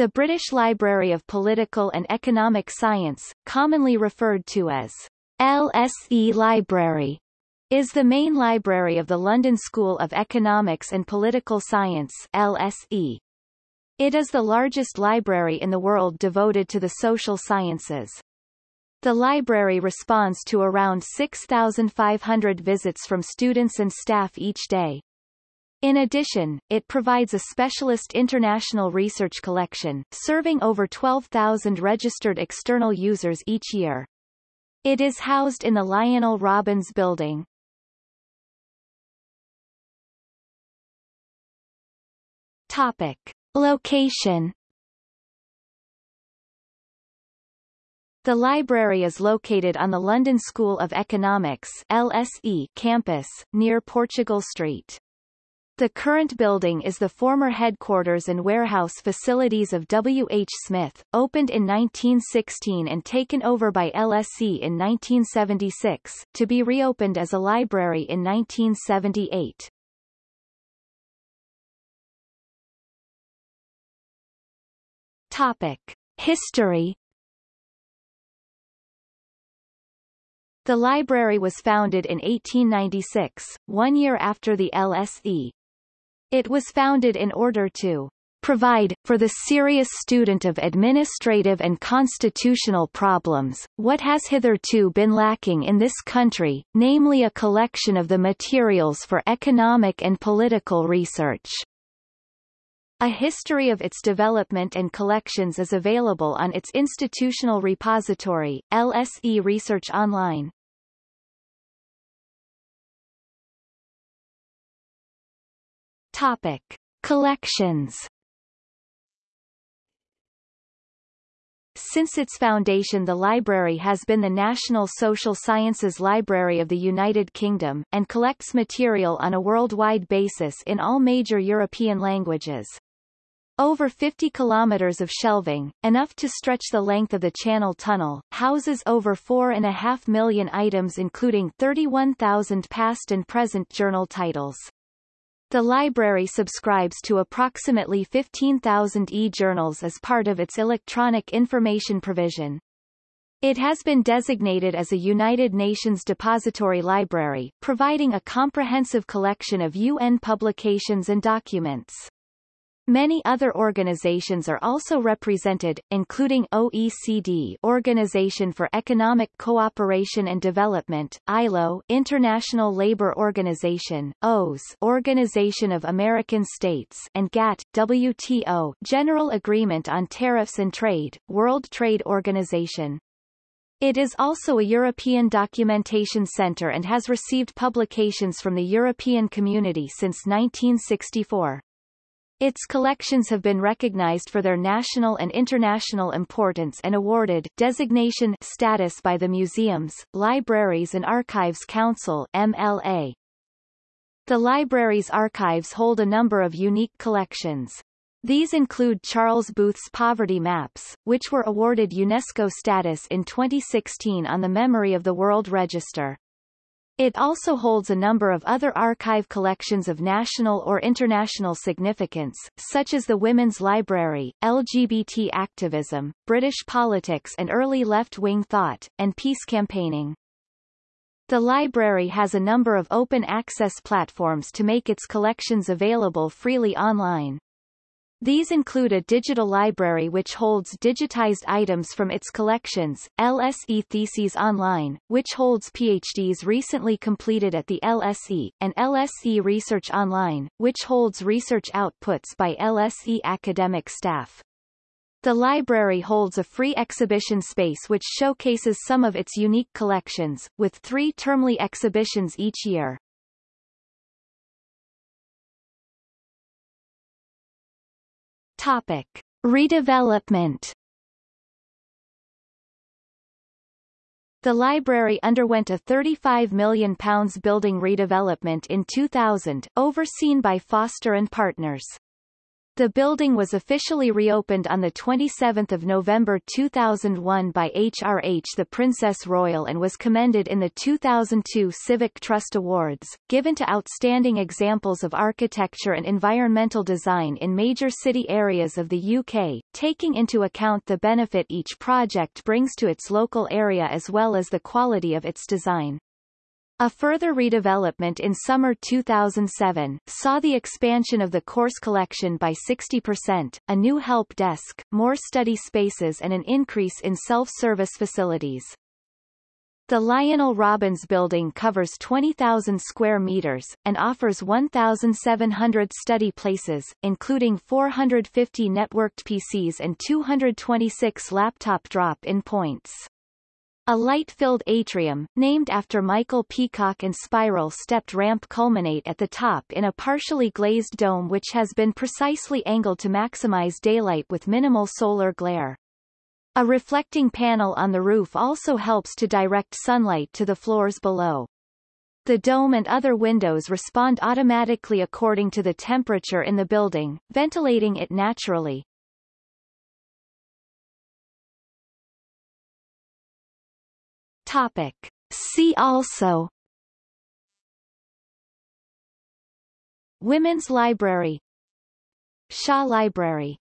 The British Library of Political and Economic Science, commonly referred to as LSE Library, is the main library of the London School of Economics and Political Science LSE. It is the largest library in the world devoted to the social sciences. The library responds to around 6,500 visits from students and staff each day. In addition, it provides a specialist international research collection, serving over 12,000 registered external users each year. It is housed in the Lionel Robbins Building. Topic. Location The library is located on the London School of Economics LSE campus, near Portugal Street. The current building is the former headquarters and warehouse facilities of W. H. Smith, opened in 1916 and taken over by LSE in 1976, to be reopened as a library in 1978. Topic. History The library was founded in 1896, one year after the LSE. It was founded in order to provide, for the serious student of administrative and constitutional problems, what has hitherto been lacking in this country, namely a collection of the materials for economic and political research. A history of its development and collections is available on its institutional repository, LSE Research Online. Topic. Collections Since its foundation the library has been the National Social Sciences Library of the United Kingdom, and collects material on a worldwide basis in all major European languages. Over 50 kilometers of shelving, enough to stretch the length of the Channel Tunnel, houses over 4.5 million items including 31,000 past and present journal titles. The library subscribes to approximately 15,000 e-journals as part of its electronic information provision. It has been designated as a United Nations Depository Library, providing a comprehensive collection of UN publications and documents. Many other organizations are also represented, including OECD Organization for Economic Cooperation and Development, ILO International Labour Organization, OAS Organization of American States and GATT, WTO General Agreement on Tariffs and Trade, World Trade Organization. It is also a European documentation center and has received publications from the European Community since 1964. Its collections have been recognized for their national and international importance and awarded designation status by the Museums, Libraries and Archives Council MLA. The library's archives hold a number of unique collections. These include Charles Booth's poverty maps, which were awarded UNESCO status in 2016 on the memory of the World Register. It also holds a number of other archive collections of national or international significance, such as the Women's Library, LGBT activism, British politics and early left-wing thought, and peace campaigning. The library has a number of open access platforms to make its collections available freely online. These include a digital library which holds digitized items from its collections, LSE Theses Online, which holds PhDs recently completed at the LSE, and LSE Research Online, which holds research outputs by LSE academic staff. The library holds a free exhibition space which showcases some of its unique collections, with three termly exhibitions each year. Topic. Redevelopment The library underwent a £35 million building redevelopment in 2000, overseen by Foster and Partners. The building was officially reopened on 27 November 2001 by HRH the Princess Royal and was commended in the 2002 Civic Trust Awards, given to outstanding examples of architecture and environmental design in major city areas of the UK, taking into account the benefit each project brings to its local area as well as the quality of its design. A further redevelopment in summer 2007 saw the expansion of the course collection by 60%, a new help desk, more study spaces and an increase in self-service facilities. The Lionel Robbins building covers 20,000 square meters, and offers 1,700 study places, including 450 networked PCs and 226 laptop drop-in points. A light-filled atrium, named after Michael Peacock and spiral-stepped ramp culminate at the top in a partially glazed dome which has been precisely angled to maximize daylight with minimal solar glare. A reflecting panel on the roof also helps to direct sunlight to the floors below. The dome and other windows respond automatically according to the temperature in the building, ventilating it naturally. Topic. See also. Women's Library. Shaw Library